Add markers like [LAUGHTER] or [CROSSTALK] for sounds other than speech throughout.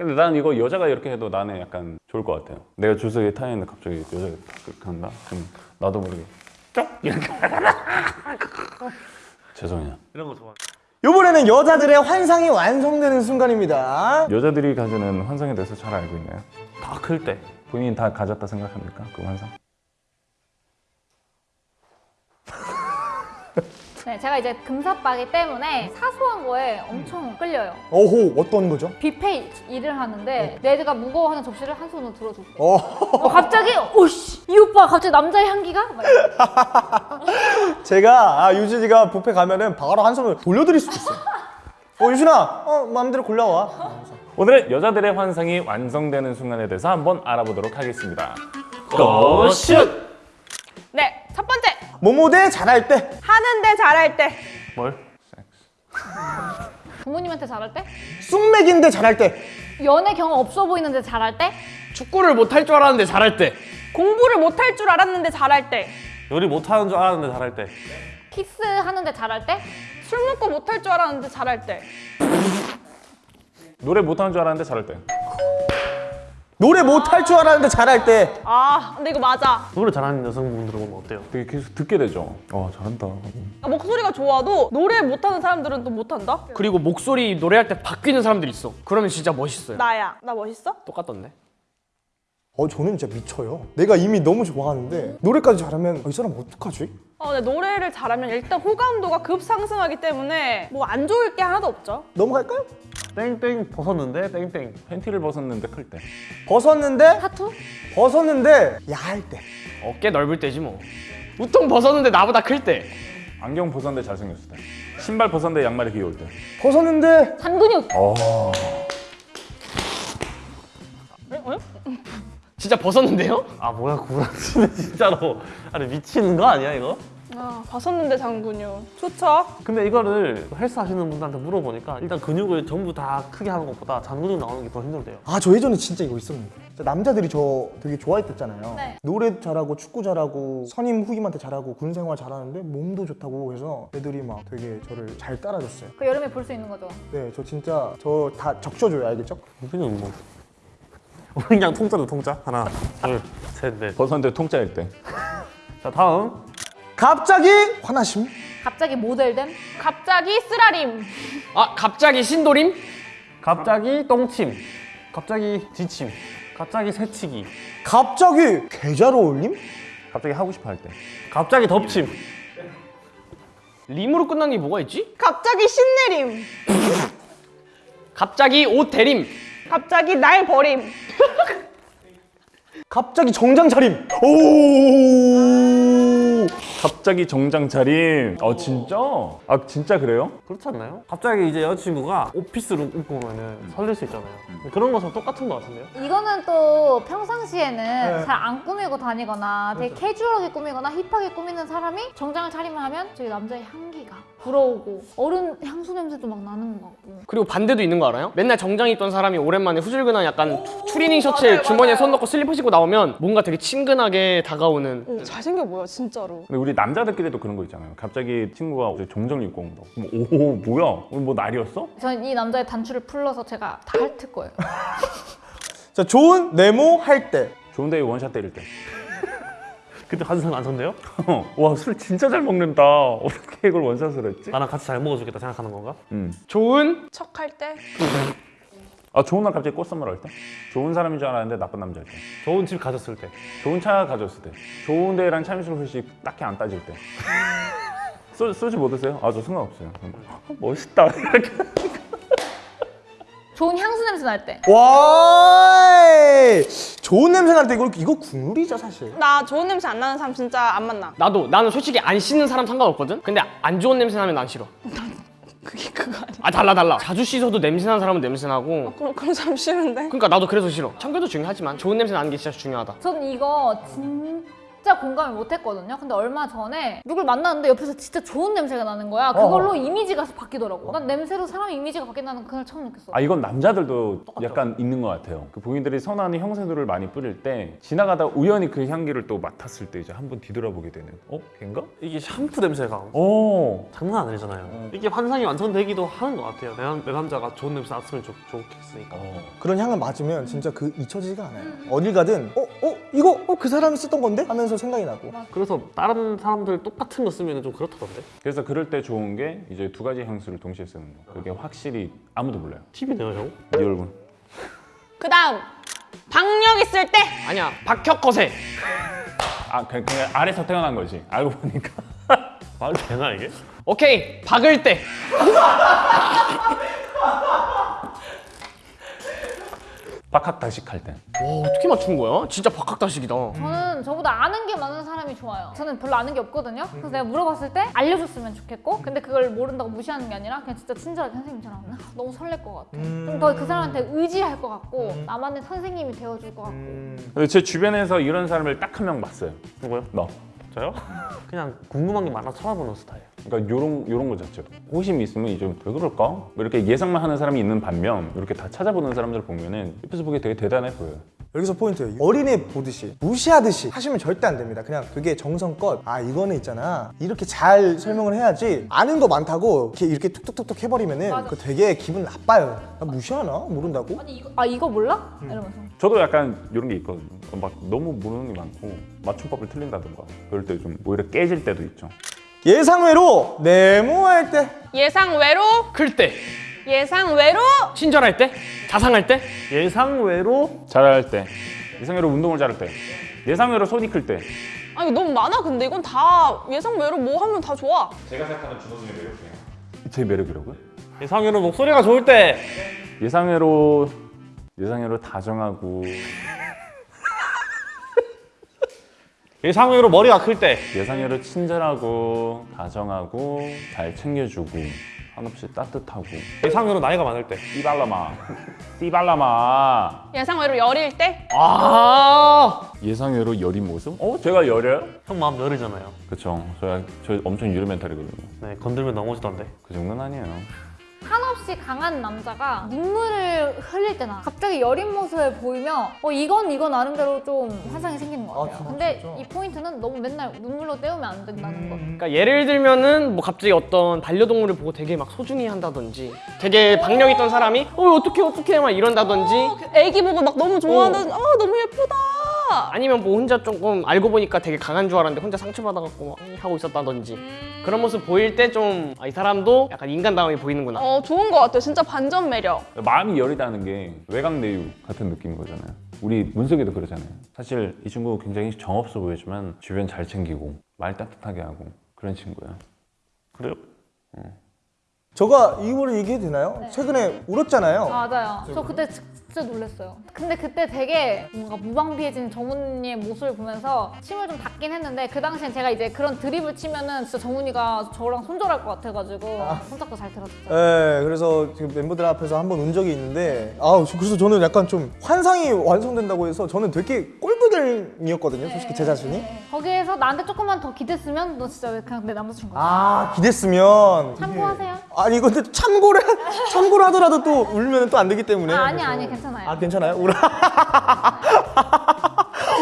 근데 난 이거 여자가 이렇게 해도 나는 약간 좋을 것 같아요. 내가 주석에 타 있는데 갑자기 여자가 그렇게 한다? 그럼 나도 모르게 쪽 이렇게 [LAUGHS] 죄송해요. 이런 거 좋아. 이번에는 여자들의 환상이 완성되는 순간입니다. 여자들이 가지는 환상에 대해서 잘 알고 있나요? 다 클 때. 본인이 다 가졌다 생각합니까? 그 환상? 네, 제가 이제 금사빠기 때문에 사소한 거에 엄청 끌려요. 어호 어떤 거죠? 뷔페 일을 하는데 내가 무거워하는 접시를 한 손으로 들어줄게. 어. 어, 갑자기 오씨 이 오빠 갑자기 남자의 향기가? 막 이러고. [LAUGHS] 제가 아, 유진이가 뷔페 가면은 바로 한 손으로 돌려드릴 수도 있어요. 어 유진아, 어 마음대로 골라와. 오늘은 여자들의 환상이 완성되는 순간에 대해서 한번 알아보도록 하겠습니다. 고슛! 네, 첫 번째. 모모대 잘할 때, 하는데 잘할 때. 뭘? [LAUGHS] 부모님한테 잘할 때? 쑥맥인데 잘할 때, 연애 경험 없어 보이는데 잘할 때? 축구를 못할 줄 알았는데 잘할 때. 공부를 못할 줄 알았는데 잘할 때. 요리 못 하는 줄 알았는데 잘할 때. 키스하는데 잘할 때? 술 먹고 못할 줄 알았는데 잘할 때. 노래 못하는 줄 알았는데 잘할 때. 노래 못할 줄 알았는데 잘할 때, 아, 근데 이거 맞아. 노래 잘하는 여성분들 보면 어때요? 되게 계속 듣게 되죠. 어 잘한다. 목소리가 좋아도 노래 못하는 사람들은 또 못한다? 그리고 목소리 노래할 때 바뀌는 사람들이 있어. 그러면 진짜 멋있어요. 나야. 나 멋있어? 똑같던데? 어 저는 진짜 미쳐요. 내가 이미 너무 좋아하는데 노래까지 잘하면 어, 이 사람 어떡하지? 어, 근데 노래를 잘하면 일단 호감도가 급상승하기 때문에 뭐 안 좋을 게 하나도 없죠. 넘어갈까요? 땡땡 벗었는데 땡땡. 팬티를 벗었는데 클 때. 벗었는데, 타투? 벗었는데 야할 때. 어깨 넓을 때지 뭐. 우통 벗었는데 나보다 클 때. 안경 벗었는데 잘생겼을 때. 신발 벗었는데 양말이 귀여울 때. 벗었는데 잔근육! 어. 진짜 벗었는데요? 아 뭐야 구라치네 진짜로. 아니 미치는 거 아니야 이거? 아, 벗었는데 장근육. 좋죠. 근데 이거를 헬스 하시는 분들한테 물어보니까 일단 근육을 전부 다 크게 하는 것보다 잔근육 나오는 게 더 힘들대요. 아 저 예전에 진짜 이거 있었는데 남자들이 저 되게 좋아했댔잖아요 네. 노래 잘하고 축구 잘하고 선임 후임한테 잘하고 군 생활 잘하는데 몸도 좋다고 해서 애들이 막 되게 저를 잘 따라줬어요 그 여름에 볼 수 있는 거죠. 네 저 진짜 저 다 적셔줘요 알겠죠? 우리는 뭐 우리 [LAUGHS] 그냥 통짜로 통짜 하나 둘 셋넷 벗었는데 통짜일 때. 자 다음 갑자기 화나심 갑자기 모델됨? 갑자기 쓰라림. 아 갑자기 신도림? 갑자기 똥침 갑자기 지침 갑자기 새치기 갑자기 계좌로 올림? 갑자기 하고 싶어 할 때. 갑자기 덮침 림으로 끝난 게 뭐가 있지? 갑자기 신내림. 갑자기 옷 대림. 갑자기 날 버림. 갑자기 정장 차림 오 top 갑자기 정장 차림. 어 진짜? 아 진짜 그래요? 그렇지 않나요? 갑자기 이제 여자친구가 오피스룩 입고 오면은 설렐 수 있잖아요 그런 것은 똑같은 것 같은데요? 이거는 또 평상시에는 네. 잘안 꾸미고 다니거나 되게 캐주얼하게 꾸미거나 힙하게 꾸미는 사람이 정장을 차림을 하면 저기 남자의 향기가 불어오고 어른 향수 냄새도 막 나는 것 같고 그리고 반대도 있는 거 알아요? 맨날 정장 입던 사람이 오랜만에 후줄근한 약간 추리닝 셔츠에 주머니에 손 넣고 슬리퍼 신고 나오면 뭔가 되게 친근하게 다가오는 오, 잘생겨 보여, 진짜로. 근데 우리 남 자들끼리도 그런 거 있잖아요. 갑자기 친구가 이제 정장 입고 온다. 오 뭐야? 오늘 뭐 날이었어? 저는 이 남자의 단추를 풀러서 제가 다 핥을 거예요 [LAUGHS] 자 좋은 네모 할 때 좋은데 원샷 때릴 때. [LAUGHS] 그때 환상 안 선대요? 와 술 진짜 잘 먹는다. 어떻게 이걸 원샷을 했지? 나랑 같이 잘 먹어주겠다 생각하는 건가? 음. 좋은 척 할 때. [LAUGHS] 아 좋은 날 갑자기 꽃 선물 할 때. 좋은 사람인 줄 알았는데 나쁜 남자일 때. 좋은 집 가졌을 때 좋은 차 가졌을 때. 좋은 데랑 참이슬 혹시 딱히 안 따질 때. 소, 소주 뭐 드세요? 아 저 상관없어요. 어, 멋있다. 이렇게. [LAUGHS] 좋은 향수 냄새 날 때 와 좋은 냄새 날 때 이거 이거 국룰이죠 사실 나 좋은 냄새 안 나는 사람 진짜 안 만나. 나도 나는 솔직히 안 씻는 사람 상관없거든? 근데 안 좋은 냄새 나면 난 싫어 그게 그거 아니야. 아 달라 달라 자주 씻어도 냄새 나는 사람은 냄새 나고 그런, 그런 사람 싫은데. 그러니까 나도 그래서 싫어 청결도 중요하지만 좋은 냄새 나는 게 진짜 중요하다 저는 이거 진짜 공감을 못했거든요. 근데 얼마 전에 누굴 만났는데 옆에서 진짜 좋은 냄새가 나는 거야. 그걸로 이미지가 바뀌더라고. 난 냄새로 사람 이미지가 바뀐다는 걸 그날 처음 느꼈어. 아 이건 남자들도 약간 있는 것 같아요. 그 본인들이 선호하는 형세들을 많이 뿌릴 때 지나가다 우연히 그 향기를 또 맡았을 때 이제 한번 뒤돌아보게 되는. 어, 걔인가? 이게 샴푸 냄새가 어. 장난 아니잖아요. 이게 환상이 완성되기도 하는 것 같아요. 내, 남, 내 남자가 좋은 냄새 났으면 좋, 좋겠으니까. 그런 향을 맡으면 진짜 그 잊혀지지가 않아요. 어딜 가든 어? 어? 이거 어? 그 사람이 쓰던 건데? 하면서 생각이 나고. 그래서 다른 사람들 똑같은 거 쓰면 좀 그렇다던데. 그래서 그럴 때 좋은 게 이제 두 가지 향수를 동시에 쓰는 거. 그게 확실히 아무도 몰라요. 팁이네요, 형. 네 얼굴. 그 다음 박력 있을 때 아니야 박혁거세 아 그냥, 그냥 아래서 태어난 거지. 알고 보니까. [LAUGHS] 말이 되나 이게? 오케이 박을 때 [LAUGHS] 박학다식 할 때. 와, 어떻게 맞춘 거야? 진짜 박학다식이다 저는 저보다 아는 게 많은 사람이 좋아요. 저는 별로 아는 게 없거든요. 그래서 내가 물어봤을 때 알려줬으면 좋겠고, 근데 그걸 모른다고 무시하는 게 아니라 그냥 진짜 친절하게 선생님 처럼 아, 너무 설렐 것 같아. 좀더 그 사람한테 의지할 것 같고, 나만의 선생님이 되어줄 것 같고. 근데 제 주변에서 이런 사람을 딱 한 명 봤어요. 누구요? 너. 저요? [LAUGHS] 그냥 궁금한 게 많아 찾아보는 스타일. 그러니까 요런 요런 거 자체. 호심이 있으면 이제 왜 그럴까? 뭐 이렇게 예상만 하는 사람이 있는 반면 이렇게 다 찾아보는 사람들 보면은 옆에서 보기 되게 대단해 보여요. 여기서 포인트 어린애 보듯이 무시하듯이 하시면 절대 안 됩니다. 그냥 그게 정성껏 아 이거는 있잖아 이렇게 잘 설명을 해야지 아는 거 많다고 이렇게 이렇게 툭툭툭툭 해버리면은. 그 되게 기분 나빠요. 나 무시하나 모른다고? 아니 이거 아 이거 몰라? 이러면서. 저도 약간 이런 게 있거든요. 막 너무 모르는 게 많고 맞춤법을 틀린다든가 그럴 때 좀 오히려 깨질 때도 있죠. 예상외로 네모할 때 예상 외로 클때 예상 외로 친절할 때? 자상할 때? 예상 외로 잘할 때, 이상으로 운동을 잘할 때, 예상 외로 손이 클 때. 아 이거 너무 많아 근데. 이건 다 예상 외로 뭐 하면 다 좋아. 제가 생각하는 준호님의 매력이에요. 제 매력이라고요? 예상 외로 목소리가 좋을 때. 예상 외로 예상 외로 다정하고. [LAUGHS] 예상외로 머리가 클 때. 예상외로 친절하고 다정하고 잘 챙겨주고 한없이 따뜻하고 예상외로 나이가 많을 때 띠발라마 띠발라마 예상 외로 열일 때 아 예상외로 여린 모습? 어? 제가 여려요? 형 마음 열이잖아요. 그쵸 저야 저 엄청 유리 멘탈이거든요 네 건들면 넘어지던데. 그 정도는 아니에요 한없이 강한 남자가 눈물을 흘릴 때나 갑자기 여린 모습을 보이면 어 이건 이건 나름대로 좀 환상이 생기는 것 같아요. 진짜? 근데 이 포인트는 너무 맨날 눈물로 때우면 안 된다는 거. 그러니까 예를 들면은 뭐 갑자기 어떤 반려동물을 보고 되게 막 소중히 한다든지 되게 박력 있던 사람이 어 어떻게 어떻게 막 이런다든지 어, 애기 보고 막 너무 좋아하는 아 너무 예쁘다 아니면 뭐 혼자 조금 알고 보니까 되게 강한 줄 알았는데 혼자 상처받아갖고 막 하고 있었다든지 그런 모습 보일 때 좀 이 사람도 약간 인간다움이 보이는구나 어 좋은 것 같아요 진짜 반전 매력 마음이 여리다는 게 외강 내유 같은 느낌인 거잖아요 우리 문석이도 그러잖아요 사실 이 친구 굉장히 정없어 보이지만 주변 잘 챙기고 말 따뜻하게 하고 그런 친구야 그래요? 저가 이거를 얘기해도 되나요? 네. 최근에 울었잖아요. 맞아요. 저 그때 진짜 놀랐어요. 근데 그때 되게 뭔가 무방비해진 정훈이의 모습을 보면서 침을 좀 닦긴 했는데 그 당시엔 제가 이제 그런 드립을 치면은 진짜 정훈이가 저랑 손절할 것 같아가지고 손잡고 잘 들었죠. 네, 그래서 지금 멤버들 앞에서 한 번 운 적이 있는데, 아, 그래서 저는 약간 좀 환상이 완성된다고 해서 저는 되게 꼴부들이었거든요, 솔직히 제 자신이. 네. 거기에서 나한테 조금만 더 기댔으면 너 진짜 왜 그냥 내 남자친구 거야. 아, 기댔으면. 참고하세요. 아니, 근데 참고를, 참고를 하더라도 또 울면 또 안 되기 때문에. 아, 아니 아니 괜찮아요. 아, 괜찮아요? 울어. [LAUGHS]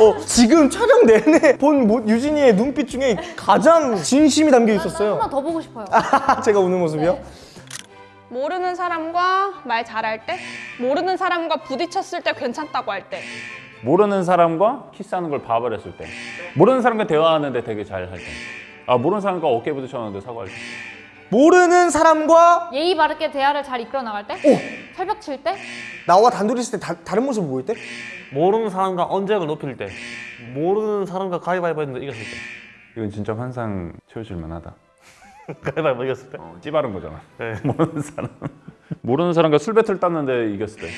어, 지금 촬영 내내 본 모- 유진이의 눈빛 중에 가장 진심이 담겨 있었어요. 한 번 더 보고 싶어요. [LAUGHS] 제가 우는 모습이요? 모르는 사람과 말 잘할 때 모르는 사람과 부딪혔을 때 괜찮다고 할 때 모르는 사람과 키스하는 걸 봐버렸을 때 모르는 사람과 대화하는데 되게 잘 할 때 아 모르는 사람과 어깨 부딪혔는데 사과할 때 모르는 사람과 예의 바르게 대화를 잘 이끌어 나갈 때, 철벽 칠 때, 나와 단둘이 있을 때 다, 다른 모습 보일 때? 모르는 사람과 언쟁을 높일 때. 모르는 사람과 가위바위보 했는데 이겼을 때. 이건 진짜 환상 채워줄 만하다. [LAUGHS] 가위바위보 이겼을 때? 어, 찌바른 거잖아. 네. [LAUGHS] 모르는 사람. 모르는 사람과 술 배틀 땄는데 이겼을 때.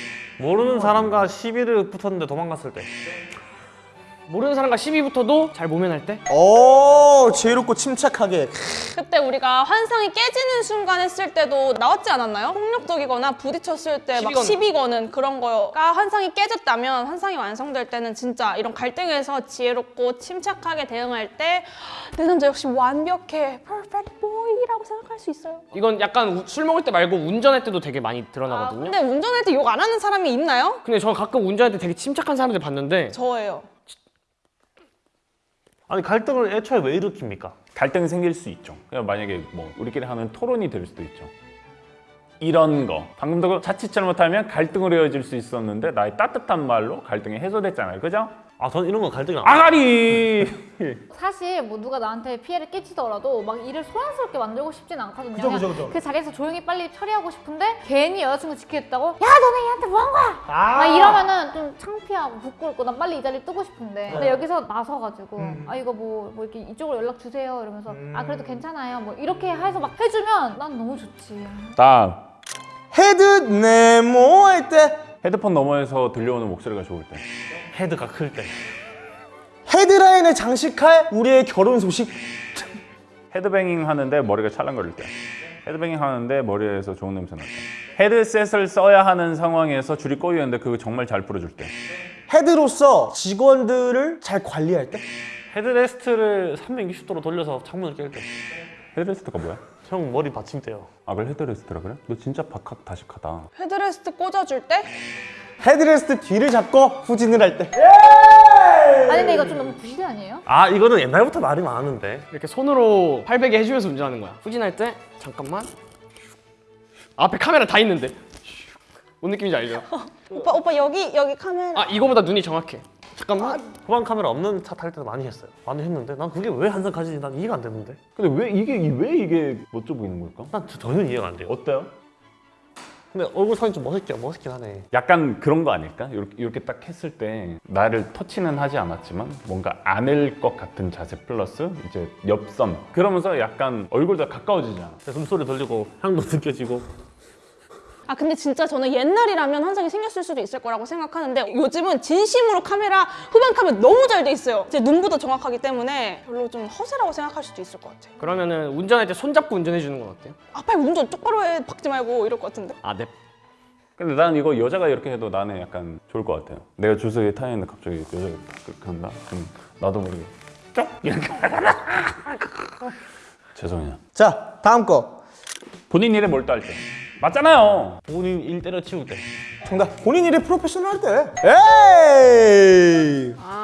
모르는 사람과 시비를 붙었는데 도망갔을 때 모르는 사람과 시비 붙어도 잘 모면할 때? 오 지혜롭고 침착하게 그때 우리가 환상이 깨지는 순간 했을 때도 나왔지 않았나요? 폭력적이거나 부딪혔을 때 막 시비 거는. 그런 거가 환상이 깨졌다면 환상이 완성될 때는 진짜 이런 갈등에서 지혜롭고 침착하게 대응할 때 내 남자 역시 완벽해 perfect boy라고 생각할 수 있어요. 이건 약간 우- 술 먹을 때 말고 운전할 때도 되게 많이 아, 드러나거든요. 근데 운전할 때 욕 안 하는 사람이 있나요? 근데 저 가끔 운전할 때 되게 침착한 사람들 봤는데 저예요. 아니 갈등을 애초에 왜 일으킵니까? 갈등이 생길 수 있죠. 그냥 만약에 뭐 우리끼리 하는 토론이 될 수도 있죠. 이런 거 방금도 자칫 잘못하면 갈등으로 이어질 수 있었는데 나의 따뜻한 말로 갈등이 해소됐잖아요. 그죠? 아 저는 이런 건 갈등이 안 아가리! 사실 뭐 누가 나한테 피해를 끼치더라도 막 일을 소란스럽게 만들고 싶진 않거든요. 그죠, 그죠, 그죠. 그 자리에서 조용히 빨리 처리하고 싶은데 괜히 여자친구 지키겠다고 야 너네 얘한테 뭐 한 거야? 아. 막 이러면은 좀 창피하고 부끄럽고 난 빨리 이 자리 뜨고 싶은데 네. 근데 여기서 나서가지고 음. 아 이거 뭐, 뭐 이렇게 이쪽으로 연락 주세요 이러면서 아 그래도 괜찮아요 뭐 이렇게 해서 막 해주면 난 너무 좋지. 딱 헤드 네모 할 때 헤드폰 너머에서 들려오는 목소리가 좋을 때. 헤드가 클 때. 헤드라인을 장식할 우리의 결혼 소식 헤드뱅잉 하는데 머리가 찰랑거릴 때. 헤드뱅잉 하는데 머리에서 좋은 냄새 날 때. 헤드셋을 써야 하는 상황에서 줄이 꼬이는데 그거 정말 잘 풀어줄 때. 헤드로서 직원들을 잘 관리할 때 헤드레스트를 360도로 돌려서 창문을 깰 때. 헤드레스트가 뭐야? 형 머리 받침대요. 아 그래 헤드레스트라 그래? 너 진짜 박학다식하다. 헤드레스트 꽂아줄 때 헤드레스트 뒤를 잡고 후진을 할 때 아니 근데 이거 좀 너무 부실 아니에요? 아 이거는 옛날부터 말이 많은데. 이렇게 손으로 팔베개 해주면서 운전하는 거야. 후진할 때 잠깐만. 앞에 카메라 다 있는데. 뭔 느낌인지 알죠? [LAUGHS] 오빠 오빠 여기 여기 카메라 아 이거보다 눈이 정확해. 잠깐만. 후방 카메라 없는 차 탈 때도 많이 했어요. 많이 했는데 난 그게 왜 항상 가지지 난 이해가 안 되는데. 근데 왜 이게 왜 이게 멋져 보이는 걸까? 난 저- 전혀 이해가 안 돼요. 어때요? 근데 얼굴 사진 좀 멋있게 멋있긴 하네. 약간 그런 거 아닐까? 이렇게, 이렇게 딱 했을 때 나를 터치는 하지 않았지만 뭔가 안을 것 같은 자세 플러스 이제 옆선 그러면서 약간 얼굴도 가까워지잖아. 숨소리 들리고 향도 느껴지고. 아 근데 진짜 저는 옛날이라면 환상이 생겼을 수도 있을 거라고 생각하는데 요즘은 진심으로 카메라 후방 카메라 너무 잘 돼 있어요. 제 눈보다 정확하기 때문에 별로 좀 허세라고 생각할 수도 있을 것 같아요. 그러면은 운전할 때 손잡고 운전해 주는 건 어때요? 아 빨리 운전 똑바로 해 박지 말고 이럴 것 같은데. 아 네. 근데 난 이거 여자가 이렇게 해도 나는 약간 좋을 것 같아요. 내가 줄서에 타 있는데 갑자기 여자가 그렇게 한다? 그럼 나도 모르게 쪽 이렇게 [LAUGHS] 죄송해요. 자 다음 거 본인 일에 몰두할 때 맞잖아요. 본인 일 때려치울 때. 정답 본인 일에 프로페셔널 할 때 에이 아.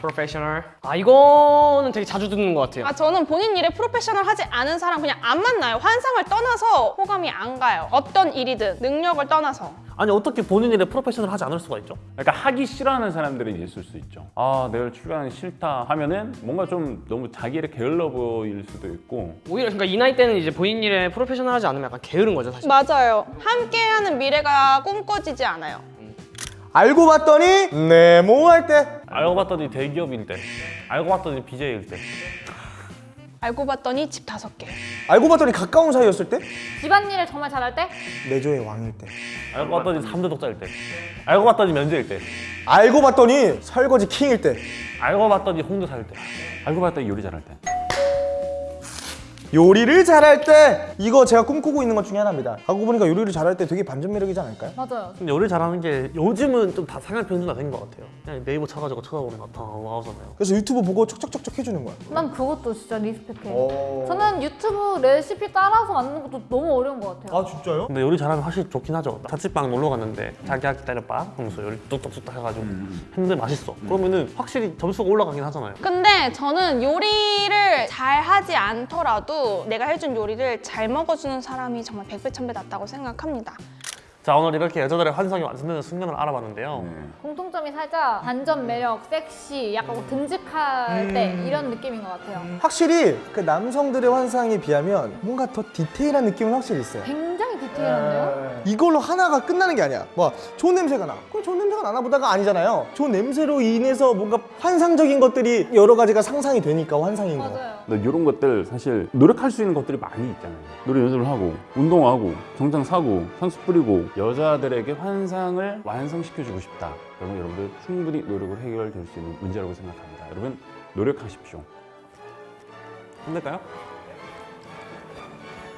프로페셔널. 아 이거는 되게 자주 듣는 것 같아요. 아 저는 본인 일에 프로페셔널 하지 않은 사람 그냥 안 만나요. 환상을 떠나서 호감이 안 가요. 어떤 일이든 능력을 떠나서. 아니 어떻게 본인 일에 프로페셔널 하지 않을 수가 있죠? 그러니까 하기 싫어하는 사람들이 있을 수 있죠. 아 내일 출근하기 싫다 하면은 뭔가 좀 너무 자기 일에 게을러 보일 수도 있고 오히려 그러니까 이 나이 때는 이제 본인 일에 프로페셔널 하지 않으면 약간 게으른 거죠 사실. 맞아요. 함께하는 미래가 꿈꿔지지 않아요. 알고 봤더니 네모 할때 알고 봤더니 대기업일 때. 알고 봤더니 BJ일 때. 알고 봤더니 집 다섯 개. 알고 봤더니 가까운 사이였을 때 집안일을 정말 잘할 때 내조의 왕일 때 알고 봤더니 3대 독자일 때. 알고 봤더니 면제일 때. 알고 봤더니 설거지 킹일 때 알고 봤더니 홍대 살 때. 알고 봤더니 요리 잘할 때. 요리를 잘할 때 이거 제가 꿈꾸고 있는 것 중에 하나입니다 알고 보니까 요리를 잘할 때 되게 반전 매력이지 않을까요? 맞아요. 근데 요리 잘하는 게 요즘은 좀 다 상향 편준화 된것 같아요. 그냥 네이버 쳐가지고 쳐다보면 다 나오잖아요. 그래서 유튜브 보고 척척척척 해주는 거야 난 그것도 진짜 리스펙해. 오. 저는 유튜브 레시피 따라서 만드는 것도 너무 어려운 것 같아요. 아 진짜요? 근데 요리 잘하면 확실히 좋긴 하죠. 자취방 놀러 갔는데 자기야 기다려봐 하면서 요리 뚝뚝뚝딱 해가지고 했는데 맛있어. 그러면은 확실히 점수가 올라가긴 하잖아요. 근데 저는 요리를 잘 하지 않더라도 내가 해준 요리를 잘 먹어주는 사람이 정말 백배 천배 낫다고 생각합니다. 자 오늘 이렇게 여자들의 환상이 완성되는 순간을 알아봤는데요. 네. 공통점이 살짝 반전 매력, 섹시, 약간 뭐 듬직할 때 이런 느낌인 것 같아요. 확실히 그 남성들의 환상에 비하면 뭔가 더 디테일한 느낌은 확실히 있어요 굉장히 하는데요? 이걸로 하나가 끝나는 게 아니야. 뭐 좋은 냄새가 나. 그럼 좋은 냄새가 나나 보다가 아니잖아요. 좋은 냄새로 인해서 뭔가 환상적인 것들이 여러 가지가 상상이 되니까 환상인 거. 맞아요. 근데 이런 것들 사실 노력할 수 있는 것들이 많이 있잖아요. 노래 연습을 하고 운동하고 정장 사고 향수 뿌리고 여자들에게 환상을 완성시켜주고 싶다. 그러면 여러분들 충분히 노력을 해결될 수 있는 문제라고 생각합니다. 여러분 노력하십시오. 힘들까요?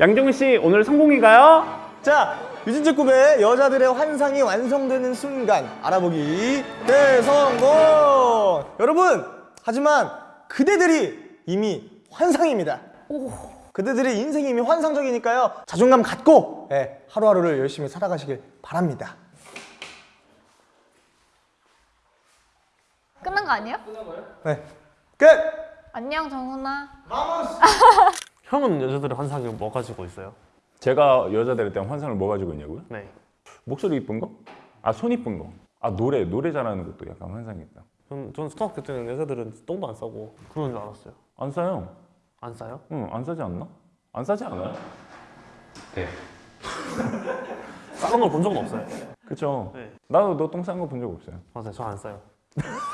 양정훈 씨 오늘 성공인가요? 자, 유진재 꿈의 여자들의 환상이 완성되는 순간 알아보기 대성공! 여러분, 하지만 그대들이 이미 환상입니다. 그대들의 인생이 이미 환상적이니까요. 자존감 갖고 예, 하루하루를 열심히 살아가시길 바랍니다. 끝난 거 아니에요? 네, 끝! 안녕 정훈아. [LAUGHS] 형은 여자들의 환상이 뭐 가지고 있어요? 제가 여자들에 대한 환상을 뭐 가지고 있냐고요? 네. 목소리 이쁜 거? 아 손 이쁜 거? 아 노래 노래 잘하는 것도 약간 환상이다. 전, 전 초등학교 때는 여자들은 똥도 안 싸고 그런 줄 알았어요. 안 싸요? 안 싸요? 응, 안 싸지 않나? 안 싸지 않아요? 네. [LAUGHS] 싸는 걸 본 적은 없어요. 그쵸. 네. 나도 너 똥 싼 거 본 적 없어요. 맞아요. 저 안 싸요. [LAUGHS]